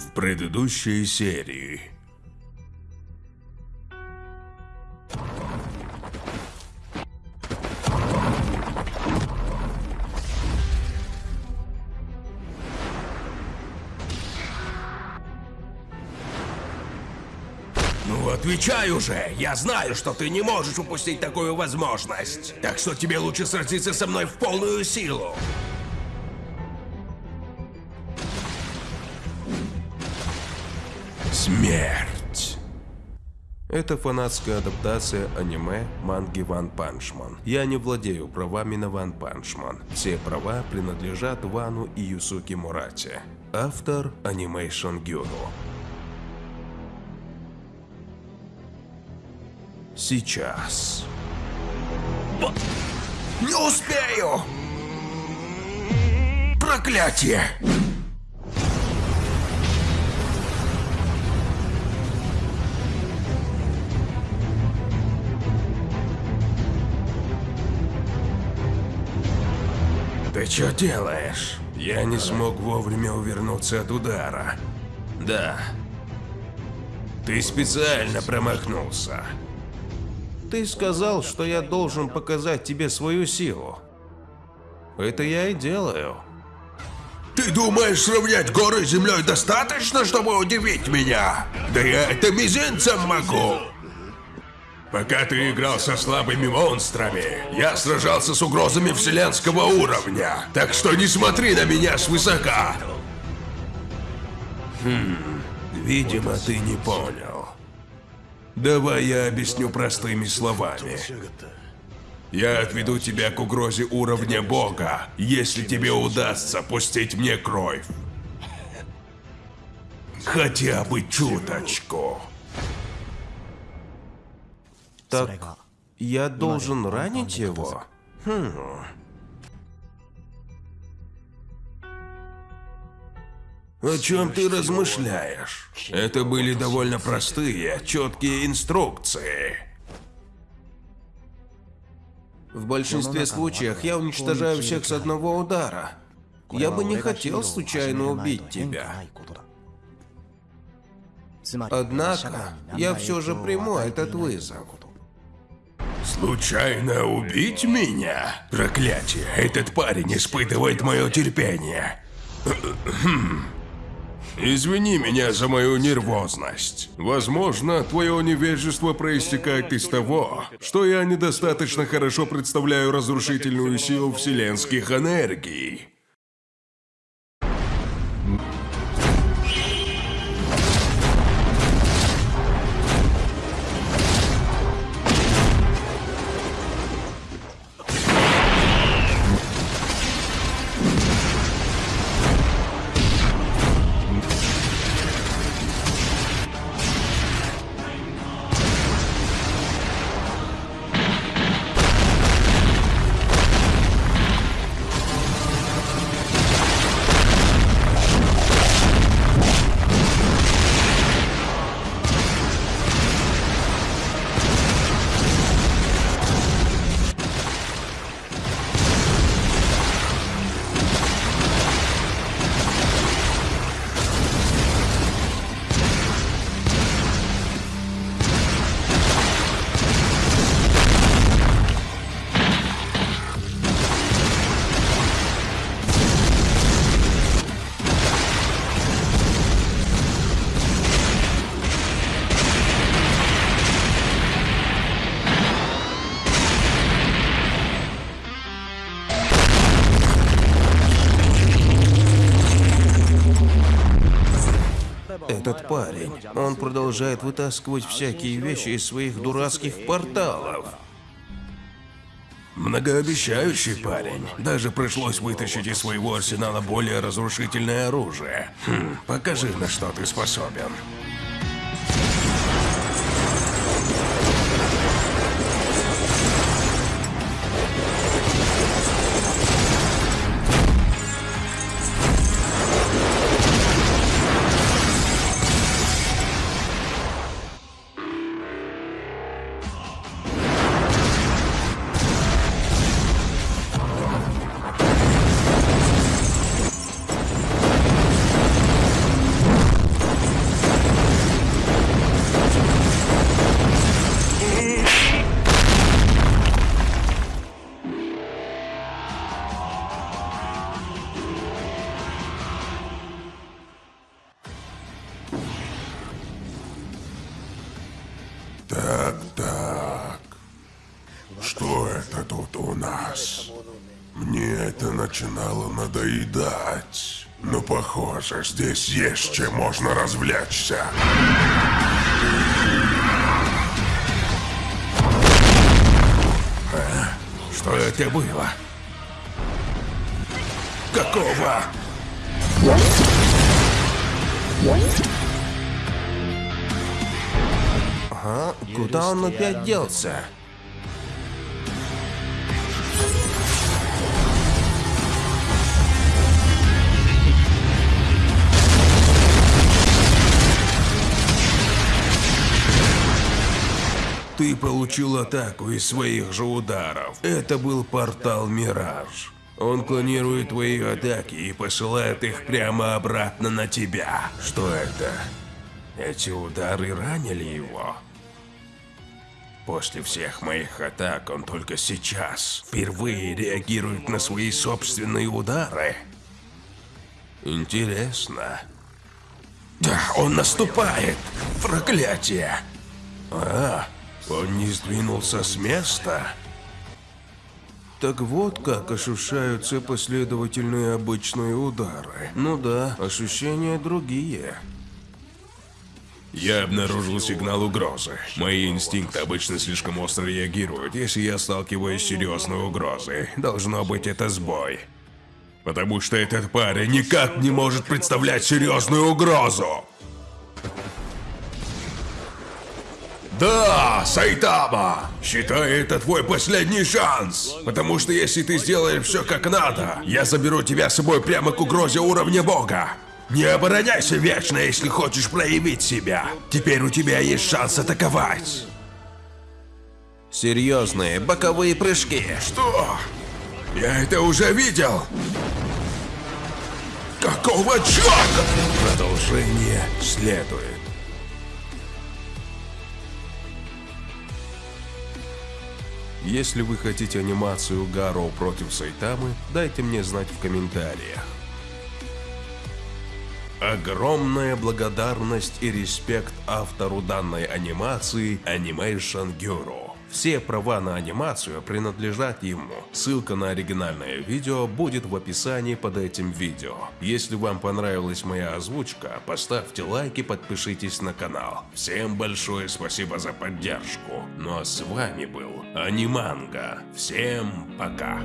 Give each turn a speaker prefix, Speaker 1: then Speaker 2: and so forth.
Speaker 1: В предыдущей серии. Ну, отвечай уже! Я знаю, что ты не можешь упустить такую возможность. Так что тебе лучше сразиться со мной в полную силу. Смерть. Это фанатская адаптация аниме манги One Punch Man. Я не владею правами на One Punch Man. Все права принадлежат Вану и Юсуки Мурате. Автор Animation Guru. Сейчас. Не успею! Проклятие! Ты что делаешь? Я не смог вовремя увернуться от удара. Да. Ты специально промахнулся. Ты сказал, что я должен показать тебе свою силу. Это я и делаю. Ты думаешь, сравнять горы с землей достаточно, чтобы удивить меня? Да я это мизинцем могу. Пока ты играл со слабыми монстрами, я сражался с угрозами вселенского уровня. Так что не смотри на меня свысока. Хм, видимо, ты не понял. Давай я объясню простыми словами. Я отведу тебя к угрозе уровня бога, если тебе удастся пустить мне кровь. Хотя бы чуточку. Так, я должен ранить его? Хм. О чем ты размышляешь? Это были довольно простые, четкие инструкции. В большинстве случаев я уничтожаю всех с одного удара. Я бы не хотел случайно убить тебя. Однако, я все же приму этот вызов. Случайно убить меня? Проклятие, этот парень испытывает мое терпение. Извини меня за мою нервозность. Возможно, твое невежество проистекает из того, что я недостаточно хорошо представляю разрушительную силу вселенских энергий. Этот парень, он продолжает вытаскивать всякие вещи из своих дурацких порталов. Многообещающий парень. Даже пришлось вытащить из своего арсенала более разрушительное оружие. Хм, покажи, на что ты способен.
Speaker 2: Мне это начинало надоедать. Но похоже, здесь есть чем можно развлечься.
Speaker 1: Что это было? Какого? Ага, куда он опять делся? Получил атаку из своих же ударов. Это был портал Мираж. Он клонирует твои атаки и посылает их прямо обратно на тебя. Что это? Эти удары ранили его? После всех моих атак он только сейчас впервые реагирует на свои собственные удары. Интересно. Да, он наступает! Проклятие! А, он не сдвинулся с места? Так вот как ощущаются последовательные обычные удары. Ну да, ощущения другие. Я обнаружил сигнал угрозы. Мои инстинкты обычно слишком остро реагируют, если я сталкиваюсь с серьезной угрозой. Должно быть это сбой. Потому что этот парень никак не может представлять серьезную угрозу. Да, Сайтама! Считай это твой последний шанс! Потому что если ты сделаешь все как надо, я заберу тебя с собой прямо к угрозе уровня бога. Не обороняйся вечно, если хочешь проявить себя. Теперь у тебя есть шанс атаковать. Серьезные боковые прыжки. Что? Я это уже видел. Какого черта? Продолжение следует. Если вы хотите анимацию Гаро против Сайтамы, дайте мне знать в комментариях. Огромная благодарность и респект автору данной анимации Animation Guru. Все права на анимацию принадлежат ему. Ссылка на оригинальное видео будет в описании под этим видео. Если вам понравилась моя озвучка, поставьте лайк и подпишитесь на канал. Всем большое спасибо за поддержку. Ну а с вами был Аниманга. Всем пока.